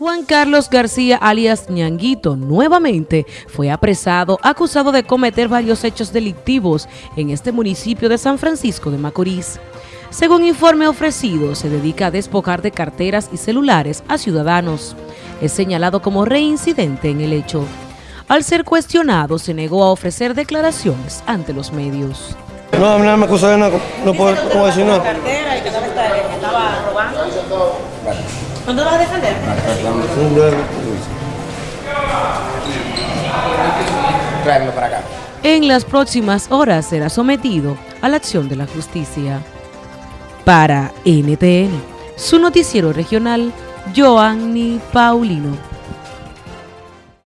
Juan Carlos García alias Ñanguito nuevamente fue apresado acusado de cometer varios hechos delictivos en este municipio de San Francisco de Macorís. Según informe ofrecido, se dedica a despojar de carteras y celulares a ciudadanos. Es señalado como reincidente en el hecho. Al ser cuestionado, se negó a ofrecer declaraciones ante los medios. No, no me acusa de nada, no puedo decir nada. cartera y que estaba robando. ¿Cuándo vas a defender? Tráemelo para acá. En las próximas horas será sometido a la acción de la justicia. Para NTN, su noticiero regional, Joanny Paulino.